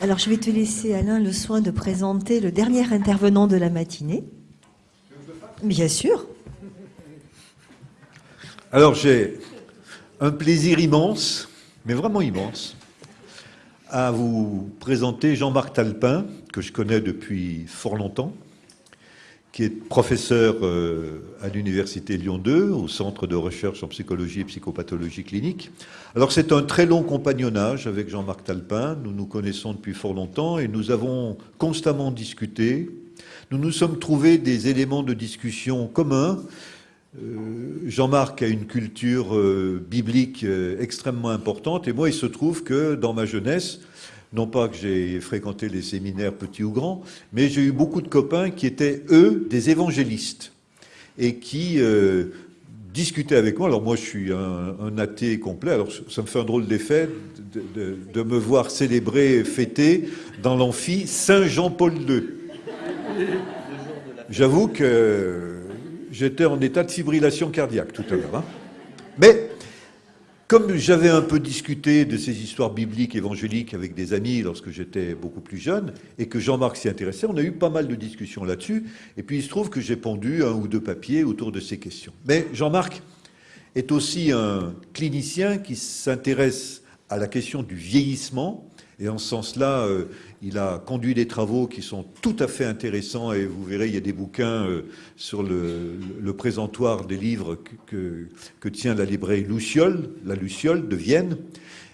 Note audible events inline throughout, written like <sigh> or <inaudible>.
Alors je vais te laisser Alain le soin de présenter le dernier intervenant de la matinée. Bien sûr. Alors j'ai un plaisir immense, mais vraiment immense, à vous présenter Jean-Marc Talpin, que je connais depuis fort longtemps, qui est professeur euh, à l'Université Lyon 2, au Centre de recherche en psychologie et psychopathologie clinique. Alors c'est un très long compagnonnage avec Jean-Marc Talpin, nous nous connaissons depuis fort longtemps et nous avons constamment discuté. Nous nous sommes trouvés des éléments de discussion communs. Euh, Jean-Marc a une culture euh, biblique extrêmement importante et moi il se trouve que dans ma jeunesse, non pas que j'ai fréquenté les séminaires petits ou grands, mais j'ai eu beaucoup de copains qui étaient, eux, des évangélistes et qui euh, discutaient avec moi. Alors moi, je suis un, athée complet, alors ça me fait un drôle d'effet de, me voir célébrer, fêter dans l'amphi Saint Jean-Paul II. J'avoue que j'étais en état de fibrillation cardiaque tout à l'heure. Hein. Mais comme j'avais un peu discuté de ces histoires bibliques, évangéliques avec des amis lorsque j'étais beaucoup plus jeune, et que Jean-Marc s'y intéressait, on a eu pas mal de discussions là-dessus, et puis il se trouve que j'ai pendu un ou deux papiers autour de ces questions. Mais Jean-Marc est aussi un clinicien qui s'intéresse à la question du vieillissement, et en ce sens-là, euh, il a conduit des travaux qui sont tout à fait intéressants et vous verrez, il y a des bouquins euh, sur le, présentoir des livres que, que, tient la librairie Luciole, la Luciole de Vienne.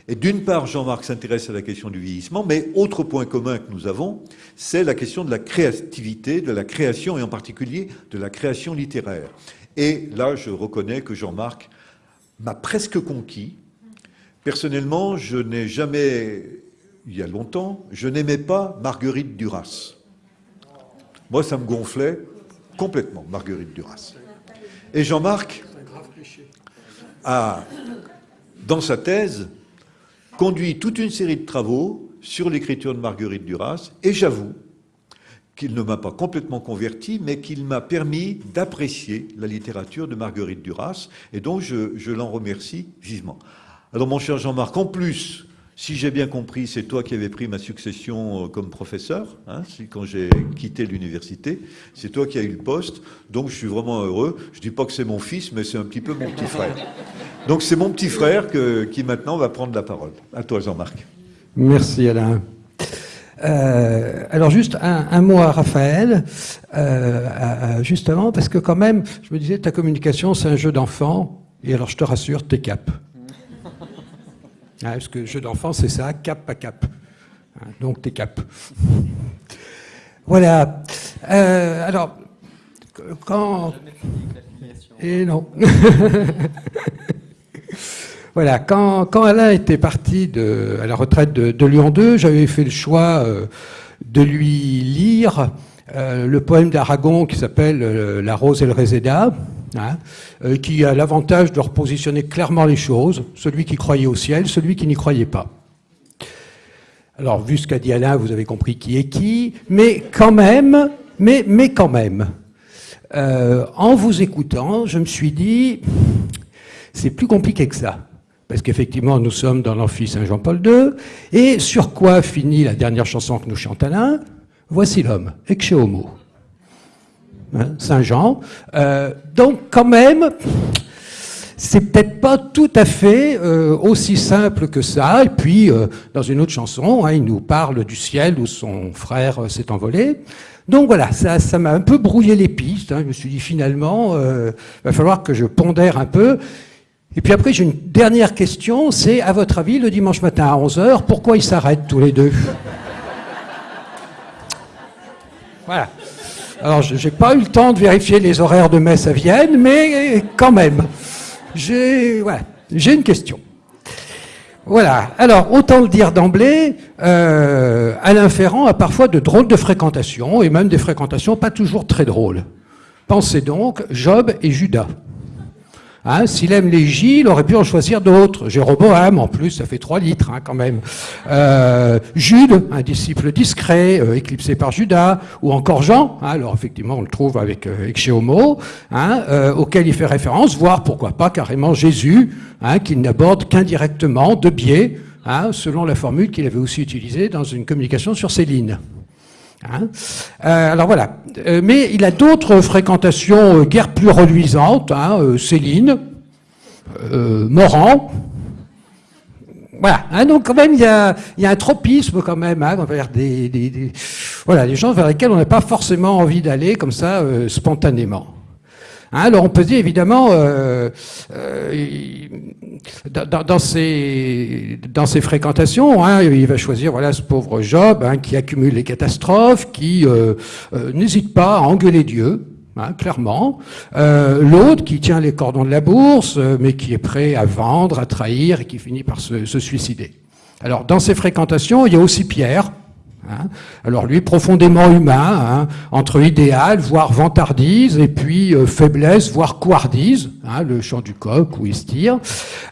Et d'une part, Jean-Marc s'intéresse à la question du vieillissement, mais autre point commun que nous avons, c'est la question de la créativité, de la création et en particulier de la création littéraire. Et là, je reconnais que Jean-Marc m'a presque conquis. Personnellement, je n'ai jamais il y a longtemps, je n'aimais pas Marguerite Duras. Moi, ça me gonflait complètement, Marguerite Duras. Et Jean-Marc a, dans sa thèse, conduit toute une série de travaux sur l'écriture de Marguerite Duras, et j'avoue qu'il ne m'a pas complètement converti, mais qu'il m'a permis d'apprécier la littérature de Marguerite Duras, et donc je, je l'en remercie vivement. Alors mon cher Jean-Marc, en plus si j'ai bien compris, c'est toi qui avais pris ma succession euh, comme professeur, hein, quand j'ai quitté l'université. C'est toi qui as eu le poste, donc je suis vraiment heureux. Je ne dis pas que c'est mon fils, mais c'est un petit peu mon petit frère. Donc c'est mon petit frère qui maintenant va prendre la parole. À toi, Jean-Marc. Merci, Alain. Euh, alors juste un, mot à Raphaël, euh, justement, parce que quand même, je me disais, ta communication, c'est un jeu d'enfant, et alors je te rassure, t'es cap. Ah, parce que jeu d'enfant, c'est ça, cap à cap. Hein, donc t'es cap. <laughs> voilà. Euh, alors, quand... Et non. <laughs> voilà, quand, quand, Alain était parti à la retraite de, Lyon 2, j'avais fait le choix euh, de lui lire euh, le poème d'Aragon qui s'appelle La rose et le réséda. Hein, euh, qui a l'avantage de repositionner clairement les choses, celui qui croyait au ciel, celui qui n'y croyait pas. Alors, vu ce qu'a dit Alain, vous avez compris qui est qui, mais quand même, mais, mais quand même, euh, en vous écoutant, je me suis dit, c'est plus compliqué que ça. Parce qu'effectivement, nous sommes dans l'amphi Saint-Jean-Paul II, et sur quoi finit la dernière chanson que nous chante Alain? Voici l'homme, Ecce Homo. Hein, Saint-Jean. Euh, donc quand même, c'est peut-être pas tout à fait euh, aussi simple que ça. Et puis, euh, dans une autre chanson, hein, il nous parle du ciel où son frère s'est envolé. Donc voilà, ça m'a un peu brouillé les pistes. Hein. Je me suis dit finalement, il va falloir que je pondère un peu. Et puis après, j'ai une dernière question, c'est à votre avis, le dimanche matin à 11h, pourquoi ils s'arrêtent tous les deux? Voilà. Alors, je n'ai pas eu le temps de vérifier les horaires de messe à Vienne, mais quand même, j'ai une question. Voilà. Alors, autant le dire d'emblée, euh, Alain Ferrand a parfois de drôles de fréquentations, et même des fréquentations pas toujours très drôles. Pensez donc Job et Judas. Hein, S'il aime les J, il aurait pu en choisir d'autres. Jéroboam, en plus, ça fait 3 litres hein, quand même. Euh, Jude, un disciple discret, euh, éclipsé par Judas, ou encore Jean, hein, alors effectivement on le trouve avec, euh, euh, auquel il fait référence, voire pourquoi pas carrément Jésus, qu'il n'aborde qu'indirectement, de biais, selon la formule qu'il avait aussi utilisée dans une communication sur Céline. Hein euh, alors voilà. Euh, mais il a d'autres fréquentations euh, guère plus reluisantes. Hein, Céline, Morand. Voilà. Hein, donc quand même, il y a, un tropisme quand même hein, vers des, des, des, voilà, des gens vers lesquels on n'a pas forcément envie d'aller comme ça spontanément. Hein, alors on peut dire évidemment, euh, euh, dans, dans, ses, dans ses fréquentations, hein, il va choisir voilà ce pauvre Job hein, qui accumule les catastrophes, qui euh, euh n'hésite pas à engueuler Dieu. Hein, clairement. Euh, L'autre qui tient les cordons de la bourse, euh, mais qui est prêt à vendre, à trahir et qui finit par se, se suicider. Alors, dans ses fréquentations, il y a aussi Pierre, Hein Alors lui, profondément humain, hein, entre idéal, voire vantardise, et puis euh, faiblesse, voire couardise, hein, le chant du coq où il se.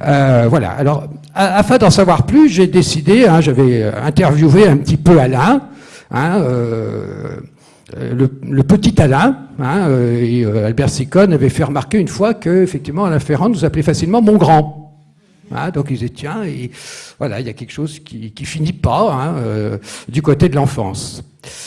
Euh, voilà. Alors, afin d'en savoir plus, j'ai décidé, j'avais interviewé un petit peu Alain, euh, le, le, petit Alain, et Albert Sicone avait fait remarquer une fois que, effectivement, Alain Ferrand nous appelait facilement mon grand. Hein, donc ils disaient, tiens, et voilà, il y a quelque chose qui, qui finit pas hein, euh, du côté de l'enfance.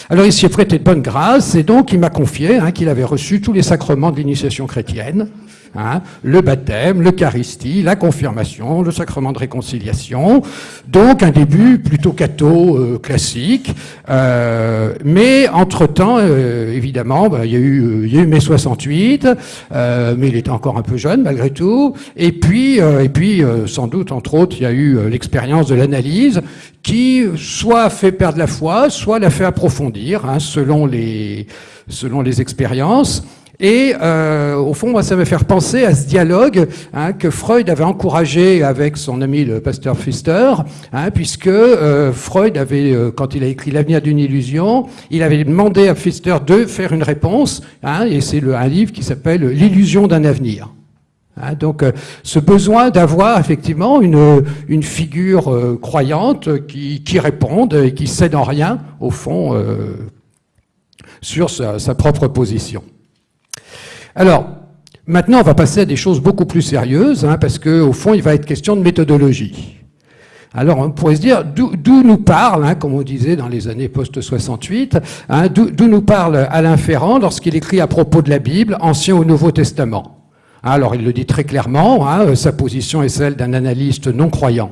Alors il s'y est prêté de bonne grâce, et donc il m'a confié hein, qu'il avait reçu tous les sacrements de l'initiation chrétienne, Hein, le baptême, l'Eucharistie, la confirmation, le sacrement de réconciliation. Donc un début plutôt catho euh, classique. Euh, mais entre-temps, euh, évidemment, bah, il, y a eu, il y a eu mai 68, euh, mais il était encore un peu jeune malgré tout. Et puis, euh, et puis sans doute, entre autres, il y a eu l'expérience de l'analyse qui soit fait perdre la foi, soit l'a fait approfondir, hein, selon les, selon les expériences. Et euh, au fond, moi, ça me faire penser à ce dialogue hein, que Freud avait encouragé avec son ami le pasteur Pfister, hein, puisque euh, Freud avait, euh, quand il a écrit L'avenir d'une illusion, il avait demandé à Pfister de faire une réponse, hein, et c'est un livre qui s'appelle L'illusion d'un avenir. Hein, donc, euh, ce besoin d'avoir effectivement une, une figure euh, croyante qui, qui, réponde et qui cède en rien, au fond, euh, sur sa, sa propre position. Alors, maintenant, on va passer à des choses beaucoup plus sérieuses, hein, parce qu'au fond, il va être question de méthodologie. Alors, on pourrait se dire, d'où nous parle, hein, comme on disait dans les années post-68, hein, d'où nous parle Alain Ferrand lorsqu'il écrit à propos de la Bible, Ancien ou Nouveau Testament? Alors, il le dit très clairement, hein, sa position est celle d'un analyste non croyant.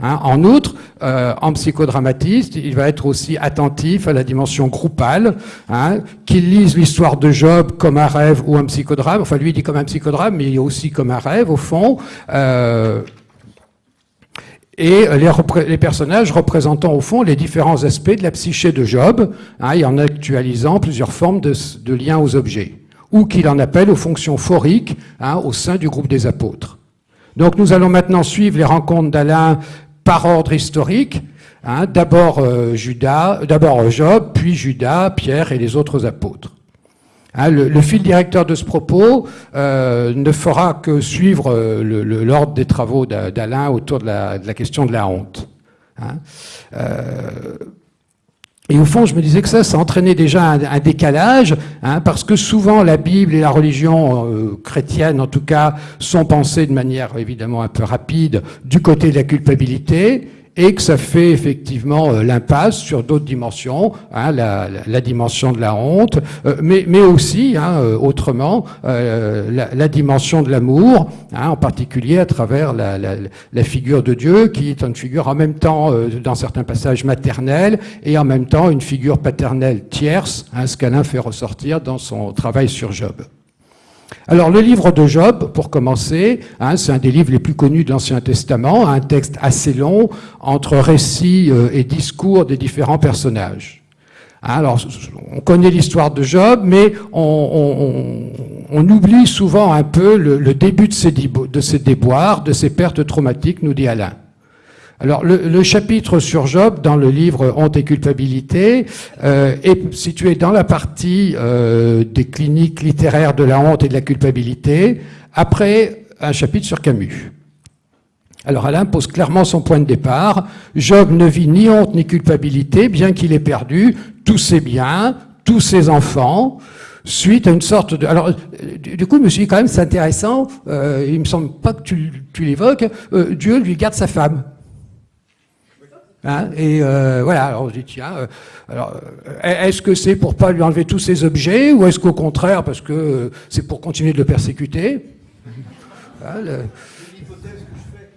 Hein, en outre, euh, en psychodramatiste, il va être aussi attentif à la dimension groupale, hein, qu'il lise l'histoire de Job comme un rêve ou un psychodrame. Enfin, lui, il dit comme un psychodrame, mais il est aussi comme un rêve, au fond. Euh, et les, personnages représentant au fond les différents aspects de la psyché de Job, hein, et en actualisant plusieurs formes de, liens aux objets, ou qu'il en appelle aux fonctions phoriques au sein du groupe des apôtres. Donc nous allons maintenant suivre les rencontres d'Alain par ordre historique. Hein, d'abord euh, Judas, d'abord Job, puis Judas, Pierre et les autres apôtres. Hein, le, fil directeur de ce propos euh, ne fera que suivre euh, l'ordre des travaux d'Alain autour de la, question de la honte. Hein, euh, et au fond, je me disais que ça, ça entraînait déjà un, décalage, hein, parce que souvent la Bible et la religion euh, chrétienne, en tout cas, sont pensées de manière évidemment un peu rapide du côté de la culpabilité, et que ça fait effectivement euh, l'impasse sur d'autres dimensions, hein, la, la, dimension de la honte, euh, mais, mais aussi, hein, euh, autrement, la, la, dimension de l'amour, hein, en particulier à travers la, la, figure de Dieu, qui est une figure en même temps, dans certains passages, maternelle, et en même temps une figure paternelle tierce, hein, ce qu'Alain fait ressortir dans son travail sur Job. Alors le livre de Job, pour commencer, hein, c'est un des livres les plus connus de l'Ancien Testament, un texte assez long entre récits euh, et discours des différents personnages. Hein, alors on connaît l'histoire de Job, mais on, oublie souvent un peu le, le début de ses, de ses déboires, de ses pertes traumatiques, nous dit Alain. Alors, le, chapitre sur Job dans le livre Honte et culpabilité euh, est situé dans la partie euh, des cliniques littéraires de la honte et de la culpabilité, après un chapitre sur Camus. Alors Alain pose clairement son point de départ. Job ne vit ni honte ni culpabilité, bien qu'il ait perdu tous ses biens, tous ses enfants, suite à une sorte de... Alors, du coup, je me suis dit quand même, c'est intéressant, euh, il me semble pas que tu, tu l'évoques, euh, Dieu lui garde sa femme. Hein, et euh, voilà, alors on se dit, tiens, euh, alors, euh, est-ce que c'est pour pas lui enlever tous ses objets, ou est-ce qu'au contraire, parce que c'est pour continuer de le persécuter? Hein,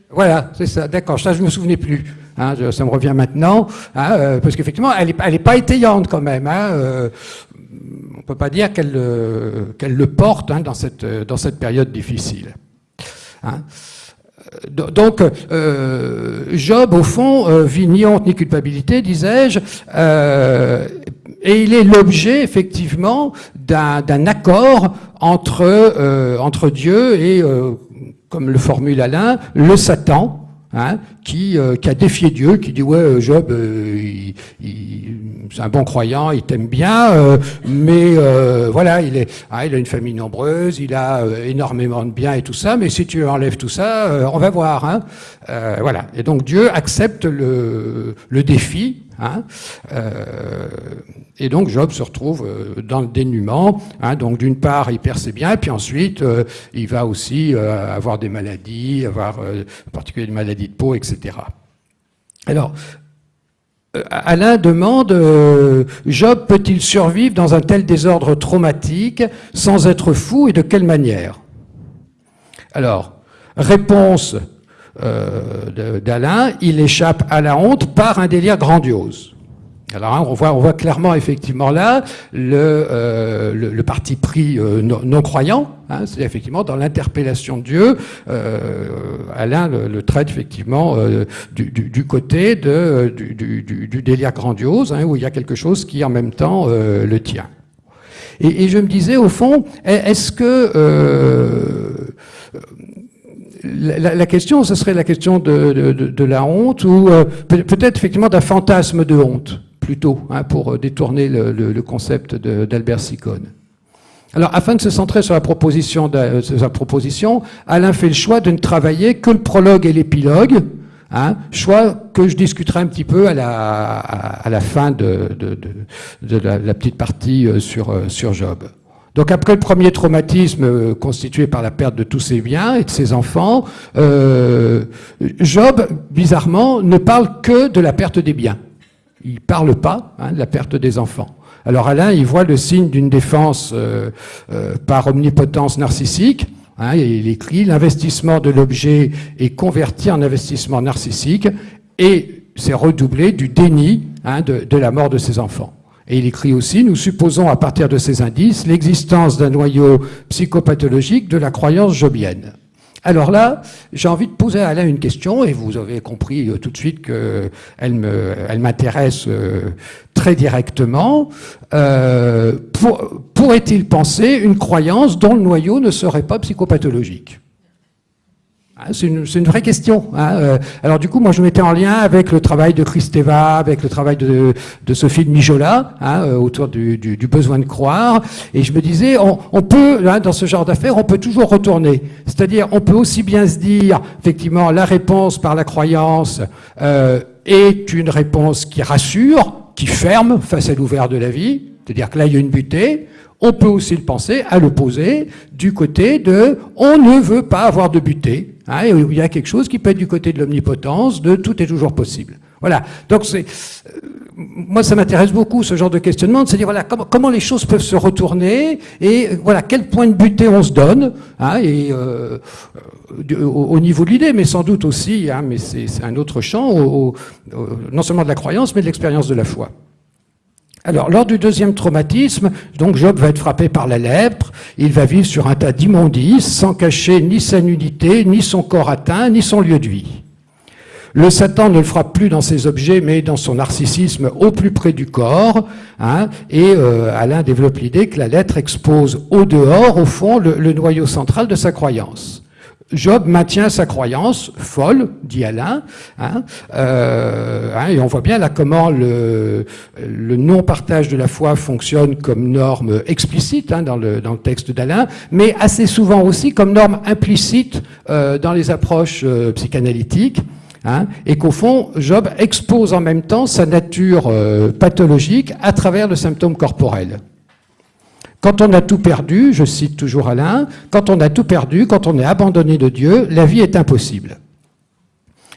Voilà, c'est ça, d'accord, ça je me souvenais plus. Hein, ça me revient maintenant, parce qu'effectivement, elle n'est elle est pas étayante quand même. Hein, on peut pas dire qu'elle qu'elle le porte dans, cette, dans cette période difficile. Donc, euh, Job, au fond, euh, vit ni honte ni culpabilité, disais-je, euh, et il est l'objet, effectivement, d'un accord entre Dieu et, comme le formule Alain, le Satan, Hein, qui, euh, qui, a défié Dieu, qui dit ouais euh, Job, euh, c'est un bon croyant, il t'aime bien, mais voilà, il, est, ah, il a une famille nombreuse, il a énormément de biens et tout ça, mais si tu enlèves tout ça, on va voir. Hein. voilà. Et donc Dieu accepte le, le défi Hein euh, et donc Job se retrouve euh, dans le dénuement. Hein, donc d'une part, il perd ses biens, et puis ensuite, euh, il va aussi avoir des maladies, avoir en particulier des maladies de peau, etc. Alors, Alain demande, Job peut-il survivre dans un tel désordre traumatique sans être fou et de quelle manière? Alors, réponse euh, d'Alain, il échappe à la honte par un délire grandiose. Alors hein, on, voit, clairement effectivement là le, euh, parti pris euh, non, croyant, hein, c'est effectivement dans l'interpellation de Dieu, Alain le, traite effectivement du, côté du, délire grandiose, hein, où il y a quelque chose qui en même temps le tient. Et, je me disais au fond, est-ce que la, question, ce serait la question de, la honte ou euh, peut-être effectivement d'un fantasme de honte, plutôt, hein, pour euh, détourner le, concept d'Albert Sicone. Alors, afin de se centrer sur la proposition, de, sa proposition, Alain fait le choix de ne travailler que le prologue et l'épilogue, hein, choix que je discuterai un petit peu à la, fin de, la, petite partie euh, sur Job. Donc après le premier traumatisme euh, constitué par la perte de tous ses biens et de ses enfants, euh, Job, bizarrement, ne parle que de la perte des biens. Il ne parle pas hein, de la perte des enfants. Alors Alain, il voit le signe d'une défense euh, par omnipotence narcissique. Hein, il écrit l'investissement de l'objet est converti en investissement narcissique et c'est redoublé du déni hein, de la mort de ses enfants. Et il écrit aussi, nous supposons à partir de ces indices l'existence d'un noyau psychopathologique de la croyance jobienne. Alors là, j'ai envie de poser à Alain une question, et vous avez compris euh, tout de suite qu'elle elle m'intéresse euh, très directement. Euh, pourrait-il penser une croyance dont le noyau ne serait pas psychopathologique? C'est une, une, vraie question. Hein. Euh, alors du coup, moi, je mettais en lien avec le travail de Christeva, avec le travail de, de Sophie de Mijola, hein, euh, autour du, du, du, besoin de croire. Et je me disais, on, on peut, hein, dans ce genre d'affaires, on peut toujours retourner. C'est-à-dire, on peut aussi bien se dire, effectivement, la réponse par la croyance euh, est une réponse qui rassure, qui ferme face à l'ouvert de la vie. C'est-à-dire que là, il y a une butée. On peut aussi le penser à l'opposé, du côté de on ne veut pas avoir de butée. Hein, il y a quelque chose qui peut être du côté de l'omnipotence, de tout est toujours possible. Voilà. Donc euh, moi ça m'intéresse beaucoup ce genre de questionnement, de se dire voilà comment, les choses peuvent se retourner et voilà quel point de butée on se donne hein, et euh, au, niveau de l'idée, mais sans doute aussi, hein, mais c'est un autre champ, non seulement de la croyance, mais de l'expérience de la foi. Alors, lors du deuxième traumatisme, donc Job va être frappé par la lèpre, il va vivre sur un tas d'immondices, sans cacher ni sa nudité, ni son corps atteint, ni son lieu de vie. Le Satan ne le frappe plus dans ses objets, mais dans son narcissisme au plus près du corps. Hein, et euh, Alain développe l'idée que la lettre expose au dehors, au fond, le noyau central de sa croyance. Job maintient sa croyance folle, dit Alain, hein, euh, hein, et on voit bien là comment le, le non-partage de la foi fonctionne comme norme explicite hein, dans, le, dans, le, texte d'Alain, mais assez souvent aussi comme norme implicite euh, dans les approches euh, psychanalytiques. Hein, et qu'au fond, Job expose en même temps sa nature euh, pathologique à travers le symptôme corporel. Quand on a tout perdu, je cite toujours Alain, quand on a tout perdu, quand on est abandonné de Dieu, la vie est impossible.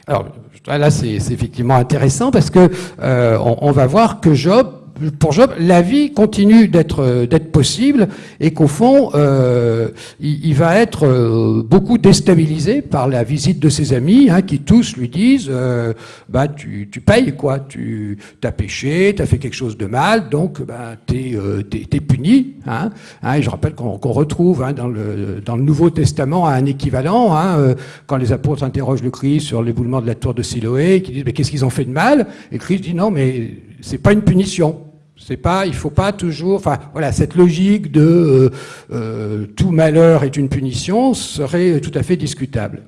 Alors, là c'est effectivement intéressant parce que euh, on, on, va voir que Job pour Job, la vie continue d'être d'être possible et qu'au fond, euh, il, il, va être euh, beaucoup déstabilisé par la visite de ses amis, hein, qui tous lui disent euh, "bah tu, tu payes quoi, tu as péché, tu as fait quelque chose de mal, donc bah t'es euh, es, puni." Hein, hein, et je rappelle qu'on qu retrouve hein, dans le dans le Nouveau Testament un équivalent hein, euh, quand les apôtres interrogent le Christ sur l'éboulement de la tour de Siloé, qui disent "mais qu'est-ce qu'ils ont fait de mal? Et Christ dit "non, mais c'est pas une punition." C'est pas, il faut pas toujours, enfin voilà, cette logique de euh, euh, tout malheur est une punition serait tout à fait discutable.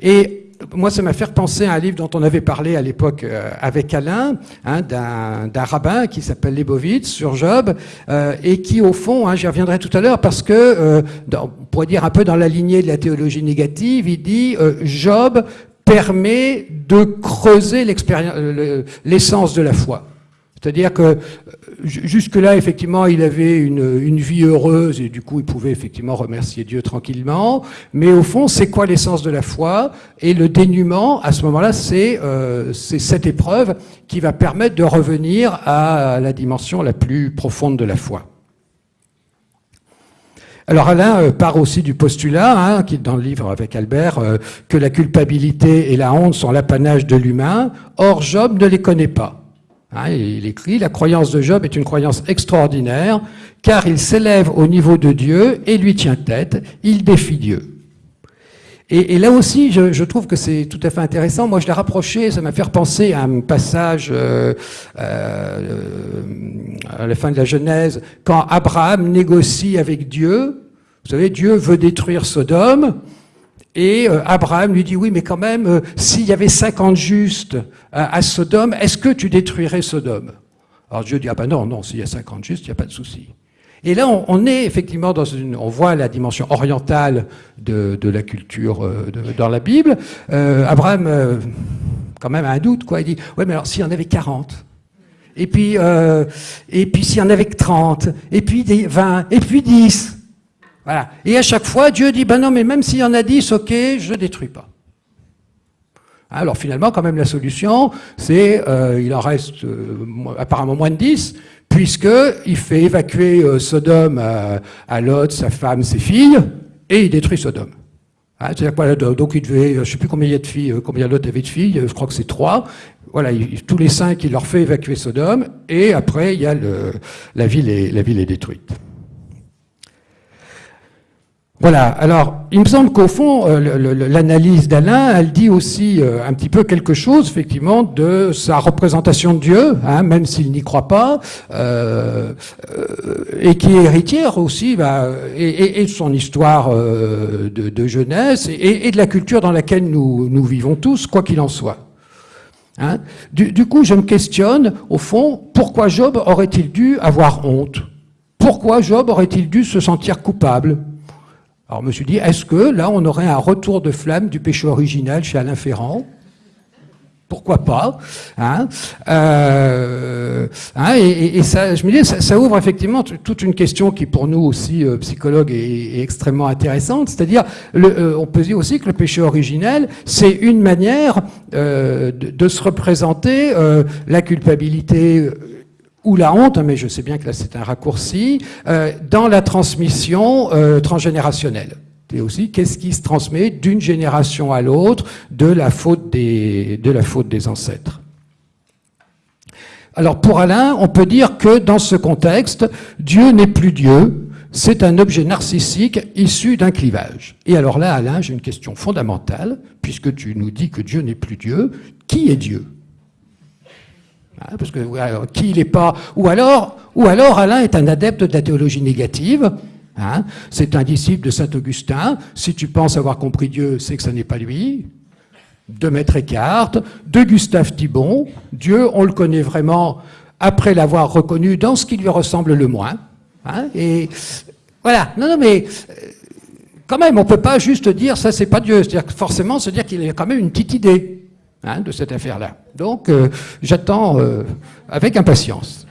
Et moi, ça m'a fait penser à un livre dont on avait parlé à l'époque euh, avec Alain, hein, d'un rabbin qui s'appelle Lebovitz sur Job, et qui au fond, hein, j'y reviendrai tout à l'heure, parce que, euh, on pourrait dire un peu dans la lignée de la théologie négative, il dit Job permet de creuser l'essence de la foi. C'est-à-dire que jusque-là, effectivement, il avait une, vie heureuse et du coup, il pouvait effectivement remercier Dieu tranquillement. Mais au fond, c'est quoi l'essence de la foi? Et le dénuement, à ce moment-là, c'est euh, cette épreuve qui va permettre de revenir à la dimension la plus profonde de la foi. Alors Alain euh, part aussi du postulat, hein, qui est dans le livre avec Albert, euh, que la culpabilité et la honte sont l'apanage de l'humain. Or, Job ne les connaît pas. Hein, il écrit, la croyance de Job est une croyance extraordinaire, car il s'élève au niveau de Dieu et lui tient tête, il défie Dieu. Et, là aussi, je, trouve que c'est tout à fait intéressant. Moi, je l'ai rapproché, ça m'a fait repenser à un passage euh, euh, à la fin de la Genèse, quand Abraham négocie avec Dieu. Vous savez, Dieu veut détruire Sodome, et euh, Abraham lui dit, oui, mais quand même, euh, s'il y avait 50 justes à, à Sodome, est-ce que tu détruirais Sodome? Alors Dieu dit, ah ben non, non, s'il y a 50 justes, il n'y a pas de souci. Et là, on, on, est effectivement dans une, on voit la dimension orientale de, de la culture euh, de, dans la Bible. Euh, Abraham, euh, quand même, a un doute, quoi. Il dit, ouais, mais alors s'il y en avait 40 et puis, et puis s'il y en avait 30, et puis 20, et puis 10, voilà. Et à chaque fois, Dieu dit, ben non, mais même s'il y en a 10, ok, je détruis pas. Alors finalement, quand même, la solution, c'est, euh, il en reste euh, apparemment moins de 10, puisqu'il fait évacuer euh, Sodome à, Lot, sa femme, ses filles, et il détruit Sodome. Hein, quoi, donc il devait, je ne sais plus combien il y a de filles, combien Lot avait de filles, je crois que c'est trois. Voilà, il, tous les cinq, il leur fait évacuer Sodome, et après, il y a le, la ville est détruite. Voilà, alors il me semble qu'au fond, euh, l'analyse d'Alain, elle dit aussi euh, un petit peu quelque chose, effectivement, de sa représentation de Dieu, hein, même s'il n'y croit pas, euh, euh, et qui est héritière aussi, bah, et, et, de son histoire de, de, jeunesse, et, et, de la culture dans laquelle nous, nous vivons tous, quoi qu'il en soit. Hein. Du, du coup, je me questionne, au fond, pourquoi Job aurait-il dû avoir honte? Pourquoi Job aurait-il dû se sentir coupable? Alors je me suis dit, est-ce que là, on aurait un retour de flamme du péché original chez Alain Ferrand? Pourquoi pas hein? Euh, hein, et, ça, je me dis, ça, ouvre effectivement toute une question qui, pour nous aussi, euh, psychologues, est, extrêmement intéressante. C'est-à-dire, euh, on peut dire aussi que le péché originel, c'est une manière euh, de, se représenter la culpabilité ou la honte, mais je sais bien que là c'est un raccourci, euh, dans la transmission euh, transgénérationnelle. Et aussi, qu'est-ce qui se transmet d'une génération à l'autre de la faute des, de la faute des ancêtres? Alors pour Alain, on peut dire que dans ce contexte, Dieu n'est plus Dieu, c'est un objet narcissique issu d'un clivage. Et alors là, Alain, j'ai une question fondamentale, puisque tu nous dis que Dieu n'est plus Dieu, qui est Dieu? Hein, parce que qui il n'est pas, ou alors, ou alors Alain est un adepte de la théologie négative. Hein, c'est un disciple de saint Augustin. Si tu penses avoir compris Dieu, c'est que ça n'est pas lui. De Maître Eckhart, de Gustave Thibon. Dieu, on le connaît vraiment après l'avoir reconnu dans ce qui lui ressemble le moins. Hein, et voilà. Non, non, mais euh, quand même, on peut pas juste dire ça, c'est pas Dieu. C'est-à-dire forcément se dire qu'il a quand même une petite idée hein, de cette affaire-là. Donc, euh, j'attends euh, avec impatience.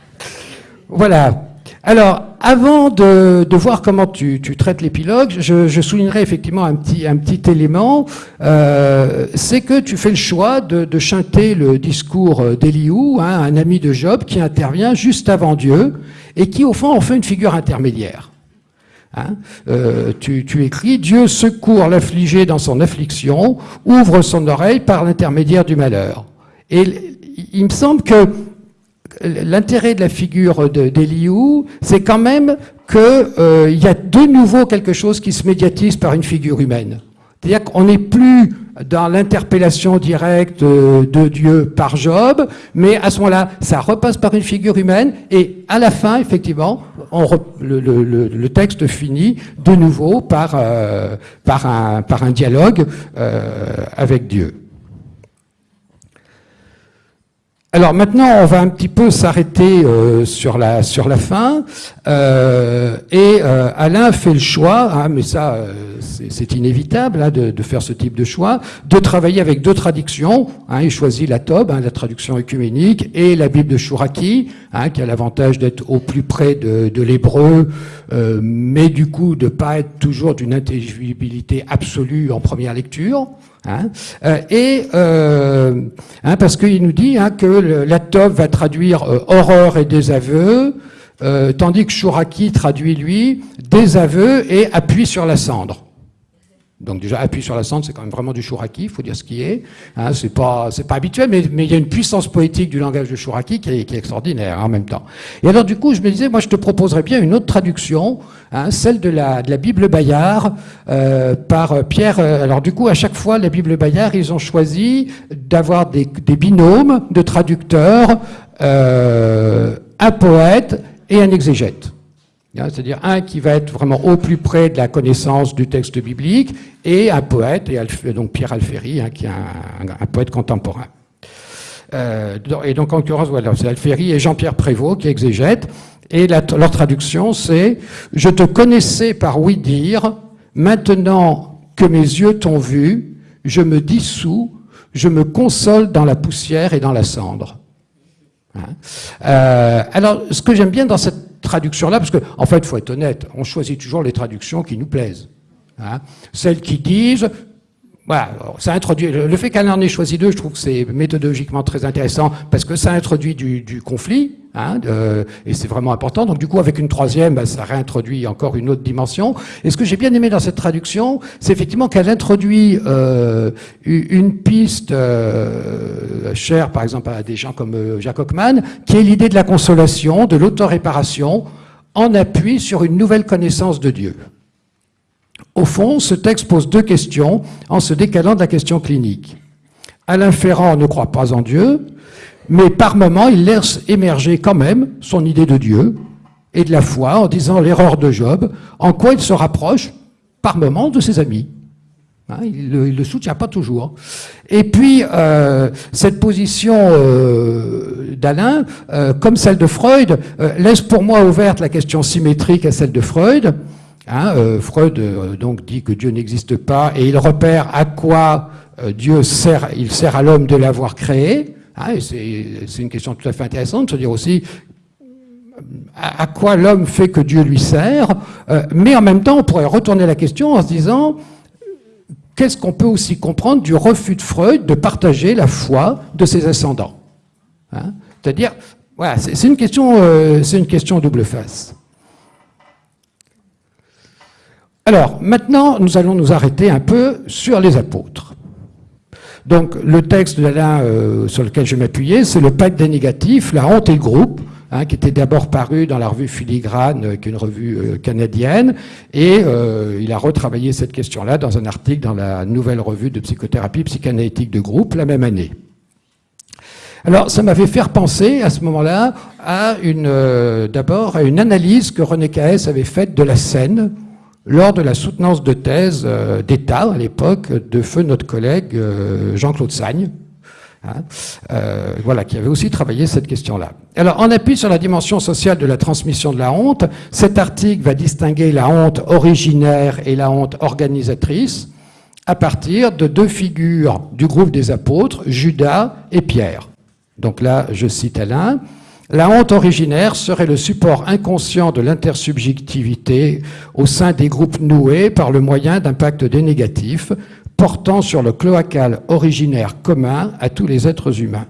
Voilà. Alors, avant de, voir comment tu, traites l'épilogue, je, soulignerai effectivement un petit, un petit élément, euh, c'est que tu fais le choix de, chanter le discours d'Eliou, hein, un ami de Job qui intervient juste avant Dieu et qui au fond en fait une figure intermédiaire. Hein? Euh, tu, écris Dieu secourt l'affligé dans son affliction, ouvre son oreille par l'intermédiaire du malheur. Et il me semble que l'intérêt de la figure d'Eliou, c'est quand même qu'il euh, y a de nouveau quelque chose qui se médiatise par une figure humaine. C'est-à-dire qu'on n'est plus dans l'interpellation directe euh, de Dieu par Job, mais à ce moment-là, ça repasse par une figure humaine, et à la fin, effectivement, le, texte finit de nouveau par, euh, un, par un dialogue avec Dieu. Alors maintenant, on va un petit peu s'arrêter euh, sur, la, sur la fin. Euh, et euh, Alain fait le choix, hein, mais ça, c'est inévitable hein, de, faire ce type de choix, de travailler avec deux traductions. Hein, il choisit la Tob, la traduction œcuménique, et la Bible de Chouraki, qui a l'avantage d'être au plus près de, de l'hébreu, mais du coup de pas être toujours d'une intelligibilité absolue en première lecture. Hein, euh, et euh, hein, parce qu'il nous dit hein, que la Tov va traduire euh, horreur et désaveu, tandis que Shuraki traduit lui désaveu et appuie sur la cendre. Donc déjà, appui sur la cendre, c'est quand même vraiment du Chouraki, il faut dire ce qui est. Hein, c'est pas, pas habituel, mais, il y a une puissance poétique du langage de Chouraki qui est, extraordinaire hein, en même temps. Et alors du coup, je me disais, moi, je te proposerais bien une autre traduction, hein, celle de la, de la Bible Bayard euh, par Pierre. Euh, alors du coup, à chaque fois, la Bible Bayard, ils ont choisi d'avoir des, binômes de traducteurs, euh, un poète et un exégète. Hein, c'est-à-dire un qui va être vraiment au plus près de la connaissance du texte biblique, et un poète, et donc Pierre Alféry, hein, qui est un, poète contemporain. Euh, et donc en l'occurrence, voilà, c'est Alféry et Jean-Pierre Prévost qui exégètent, et leur traduction c'est « Je te connaissais par oui dire, maintenant que mes yeux t'ont vu, je me dissous, je me console dans la poussière et dans la cendre. Hein. Euh, alors, ce que j'aime bien dans cette traduction-là, parce qu'en en fait, il faut être honnête, on choisit toujours les traductions qui nous plaisent. Hein. Celles qui disent, voilà, ça introduit, le fait qu'elle en ait choisi deux, je trouve que c'est méthodologiquement très intéressant, parce que ça introduit du, conflit, hein, et c'est vraiment important. Donc du coup, avec une troisième, bah, ça réintroduit encore une autre dimension. Et ce que j'ai bien aimé dans cette traduction, c'est effectivement qu'elle introduit euh, une piste euh, chère, par exemple, à des gens comme euh, Jacques Hockman, qui est l'idée de la consolation, de l'autoréparation, en appui sur une nouvelle connaissance de Dieu. Au fond, ce texte pose deux questions en se décalant de la question clinique. Alain Ferrand ne croit pas en Dieu, mais par moments, il laisse émerger quand même son idée de Dieu et de la foi en disant l'erreur de Job, en quoi il se rapproche par moments de ses amis. Hein, il ne le, soutient pas toujours. Et puis, euh, cette position euh, d'Alain, euh, comme celle de Freud, laisse pour moi ouverte la question symétrique à celle de Freud, Hein, euh, Freud euh, donc dit que Dieu n'existe pas et il repère à quoi euh, Dieu sert, il sert à l'homme de l'avoir créé. Hein, c'est une question tout à fait intéressante de se dire aussi à, quoi l'homme fait que Dieu lui sert, mais en même temps on pourrait retourner la question en se disant qu'est-ce qu'on peut aussi comprendre du refus de Freud de partager la foi de ses ascendants? Hein C'est-à-dire, voilà, c'est une question, c'est une question double face. Alors, maintenant, nous allons nous arrêter un peu sur les apôtres. Donc, le texte d'Alain euh, sur lequel je m'appuyais, c'est le pacte des négatifs, la honte et le groupe, hein, qui était d'abord paru dans la revue Filigrane, euh, qui est une revue euh, canadienne, et il a retravaillé cette question-là dans un article dans la nouvelle revue de psychothérapie psychanalytique de groupe la même année. Alors, ça m'avait fait penser à ce moment-là à une, d'abord à une analyse que René Caès avait faite de la scène lors de la soutenance de thèse euh, d'État à l'époque de feu notre collègue euh, Jean-Claude Sagne, hein, euh, voilà, qui avait aussi travaillé cette question-là. Alors, en appui sur la dimension sociale de la transmission de la honte, cet article va distinguer la honte originaire et la honte organisatrice à partir de deux figures du groupe des apôtres, Judas et Pierre. Donc là, je cite Alain. La honte originaire serait le support inconscient de l'intersubjectivité au sein des groupes noués par le moyen d'un pacte dénégatif portant sur le cloacal originaire commun à tous les êtres humains.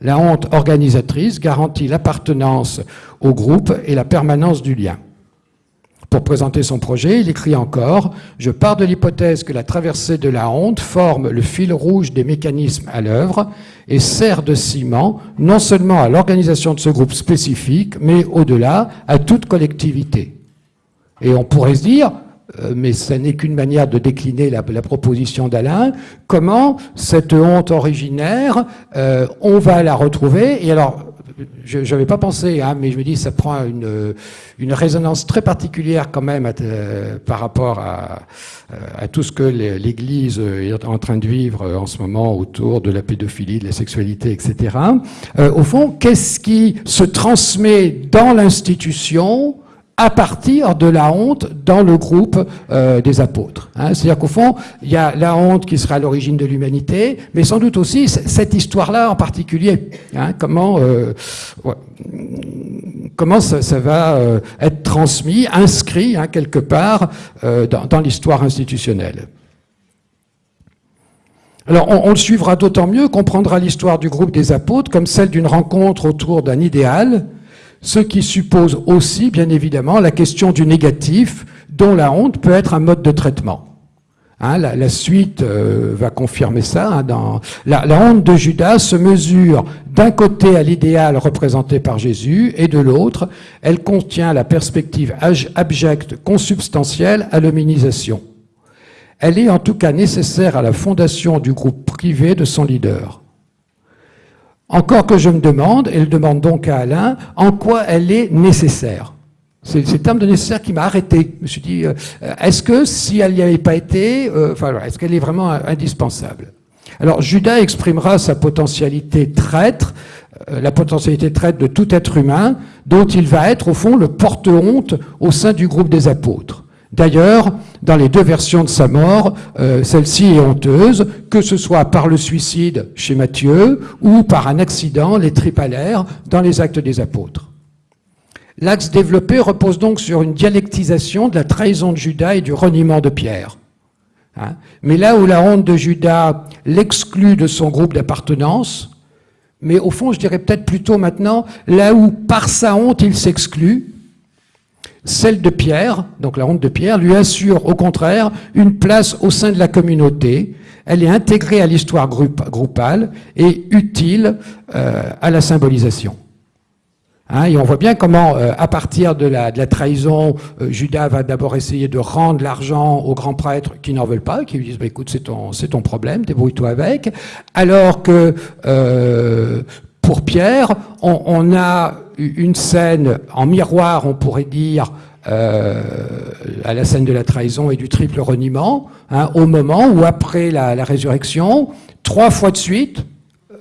La honte organisatrice garantit l'appartenance au groupe et la permanence du lien. Pour présenter son projet, il écrit encore « Je pars de l'hypothèse que la traversée de la honte forme le fil rouge des mécanismes à l'œuvre et sert de ciment non seulement à l'organisation de ce groupe spécifique, mais au-delà à toute collectivité. » Et on pourrait se dire, euh, mais ce n'est qu'une manière de décliner la, proposition d'Alain, comment cette honte originaire, euh, on va la retrouver, et alors je n'avais pas pensé, hein, mais je me dis ça prend une, une résonance très particulière quand même euh, par rapport à, euh, à, tout ce que l'Église est en train de vivre en ce moment autour de la pédophilie, de la sexualité, etc. Euh, au fond, qu'est-ce qui se transmet dans l'institution à partir de la honte dans le groupe euh, des apôtres. Hein. C'est-à-dire qu'au fond, il y a la honte qui sera à l'origine de l'humanité, mais sans doute aussi cette histoire-là en particulier. Hein. Comment, euh, comment ça, ça va euh, être transmis, inscrit hein, quelque part euh, dans, dans l'histoire institutionnelle. Alors, on, on, le suivra d'autant mieux qu'on prendra l'histoire du groupe des apôtres comme celle d'une rencontre autour d'un idéal, ce qui suppose aussi, bien évidemment, la question du négatif, dont la honte peut être un mode de traitement. Hein, la, suite euh, va confirmer ça. Hein, dans, la, la, honte de Judas se mesure d'un côté à l'idéal représenté par Jésus et de l'autre, elle contient la perspective abjecte, consubstantielle à l'hominisation. Elle est en tout cas nécessaire à la fondation du groupe privé de son leader. Encore que je me demande, et le demande donc à Alain, en quoi elle est nécessaire. C'est le terme de nécessaire qui m'a arrêté. Je me suis dit, euh, est-ce que si elle n'y avait pas été, euh, est-ce qu'elle est vraiment indispensable? Alors, Judas exprimera sa potentialité traître, euh, la potentialité traître de tout être humain, dont il va être, au fond, le porte-honte au sein du groupe des apôtres. D'ailleurs, dans les deux versions de sa mort, euh, celle-ci est honteuse, que ce soit par le suicide chez Matthieu ou par un accident, les tripalaires, dans les actes des apôtres. L'axe développé repose donc sur une dialectisation de la trahison de Judas et du reniement de Pierre. Hein. mais là où la honte de Judas l'exclut de son groupe d'appartenance, mais au fond, je dirais peut-être plutôt maintenant, là où par sa honte il s'exclut, celle de Pierre, donc la honte de Pierre, lui assure au contraire une place au sein de la communauté. Elle est intégrée à l'histoire groupale et utile euh, à la symbolisation. Hein, et on voit bien comment, euh, à partir de la, trahison, euh, Judas va d'abord essayer de rendre l'argent aux grands prêtres qui n'en veulent pas, qui lui disent bah, écoute, c'est ton, ton problème, débrouille-toi avec. Alors que pour Pierre, on, a une scène en miroir, on pourrait dire, euh, à la scène de la trahison et du triple reniement, hein, au moment où, après la, résurrection, trois fois de suite,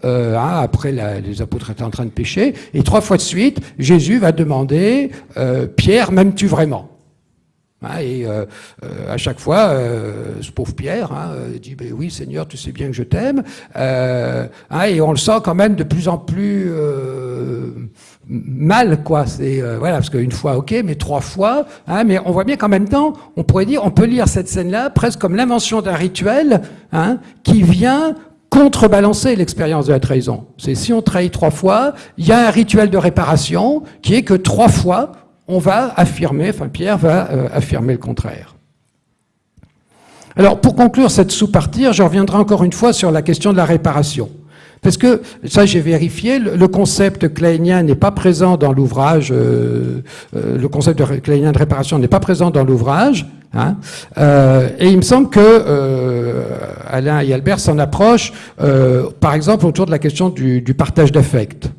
euh, hein, après les apôtres étaient en train de pécher, et trois fois de suite, Jésus va demander euh, Pierre, m'aimes-tu vraiment? Hein, et euh, euh, à chaque fois, euh, ce pauvre Pierre hein, dit ben oui Seigneur, tu sais bien que je t'aime. Hein, et on le sent quand même de plus en plus mal, quoi. C'est voilà parce qu'une fois, ok, mais trois fois. mais on voit bien qu'en même temps, on pourrait dire, on peut lire cette scène-là presque comme l'invention d'un rituel qui vient contrebalancer l'expérience de la trahison. C'est si on trahit trois fois, il y a un rituel de réparation qui est que trois fois, on va affirmer, enfin Pierre va euh, affirmer le contraire. Alors pour conclure cette sous-partie, je reviendrai encore une fois sur la question de la réparation. Parce que, ça j'ai vérifié, le concept kleinien n'est pas présent dans l'ouvrage, euh, euh, le concept de kleinien de réparation n'est pas présent dans l'ouvrage, hein, et il me semble que Alain et Albert s'en approchent, par exemple, autour de la question du, du partage d'affect.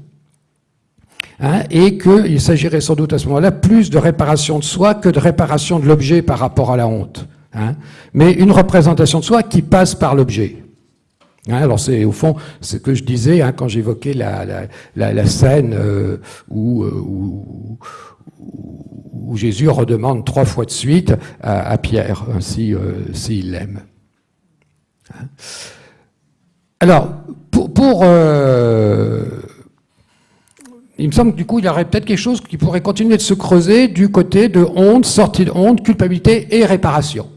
Hein, et qu'il s'agirait sans doute à ce moment-là plus de réparation de soi que de réparation de l'objet par rapport à la honte. Hein, mais une représentation de soi qui passe par l'objet. Hein, alors c'est au fond ce que je disais quand j'évoquais la, scène euh, euh, où, où, Jésus redemande trois fois de suite à, Pierre s'il l'aime. Alors, pour, pour euh, il me semble que du coup, il y aurait peut-être quelque chose qui pourrait continuer de se creuser du côté de honte, sortie de honte, culpabilité et réparation.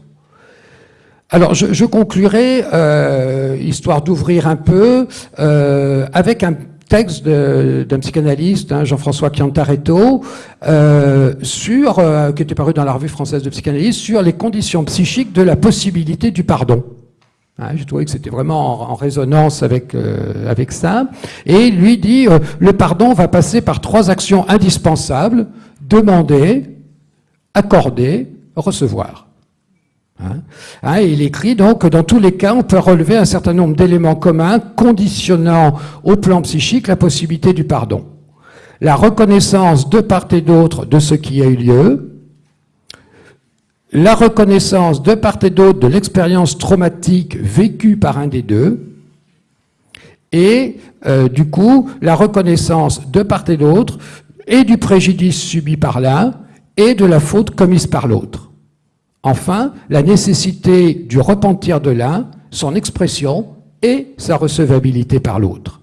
Alors, je, conclurai, euh, histoire d'ouvrir un peu, euh, avec un texte d'un psychanalyste, hein, Jean-François Chiantaretto, euh, sur, qui était paru dans la revue française de psychanalyse, sur les conditions psychiques de la possibilité du pardon. Hein, J'ai trouvé que c'était vraiment en, résonance avec, avec ça. Et lui dit, le pardon va passer par trois actions indispensables, demander, accorder, recevoir. Hein. Hein, il écrit donc que dans tous les cas, on peut relever un certain nombre d'éléments communs conditionnant au plan psychique la possibilité du pardon. La reconnaissance de part et d'autre de ce qui a eu lieu, la reconnaissance de part et d'autre de l'expérience traumatique vécue par un des deux, et euh, du coup, la reconnaissance de part et d'autre et du préjudice subi par l'un et de la faute commise par l'autre. Enfin, la nécessité du repentir de l'un, son expression et sa recevabilité par l'autre.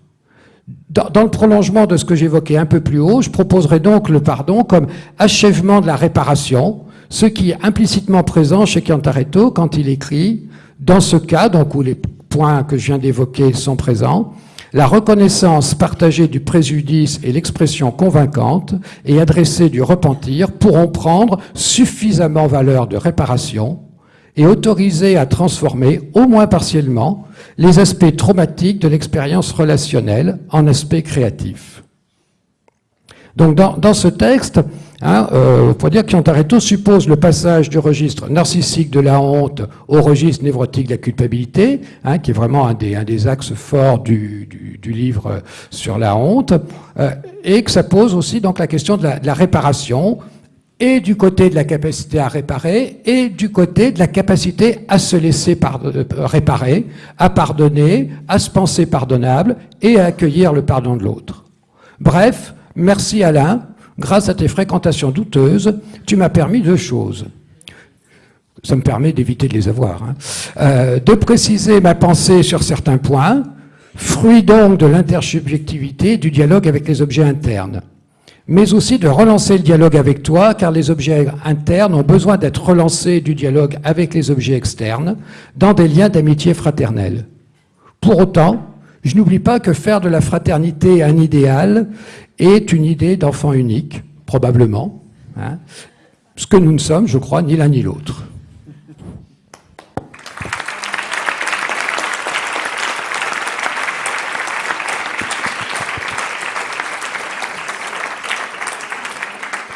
Dans, le prolongement de ce que j'évoquais un peu plus haut, je proposerai donc le pardon comme achèvement de la réparation, ce qui est implicitement présent chez Cantaretto quand il écrit, dans ce cas, donc où les points que je viens d'évoquer sont présents, la reconnaissance partagée du préjudice et l'expression convaincante et adressée du repentir pourront prendre suffisamment valeur de réparation et autoriser à transformer, au moins partiellement, les aspects traumatiques de l'expérience relationnelle en aspects créatifs. Donc dans, ce texte, Hein, euh, dire qu'Antareto suppose le passage du registre narcissique de la honte au registre névrotique de la culpabilité, hein, qui est vraiment un des, axes forts du, livre sur la honte, euh, et que ça pose aussi donc la question de la, de la, réparation, et du côté de la capacité à réparer, et du côté de la capacité à se laisser euh, réparer, à pardonner, à se penser pardonnable, et à accueillir le pardon de l'autre. Bref, merci Alain grâce à tes fréquentations douteuses, tu m'as permis deux choses. Ça me permet d'éviter de les avoir. Hein. Euh, de préciser ma pensée sur certains points, fruit donc de l'intersubjectivité du dialogue avec les objets internes. Mais aussi de relancer le dialogue avec toi, car les objets internes ont besoin d'être relancés du dialogue avec les objets externes, dans des liens d'amitié fraternelle. Pour autant, je n'oublie pas que faire de la fraternité un idéal est une idée d'enfant unique, probablement, hein, ce que nous ne sommes, je crois, ni l'un ni l'autre.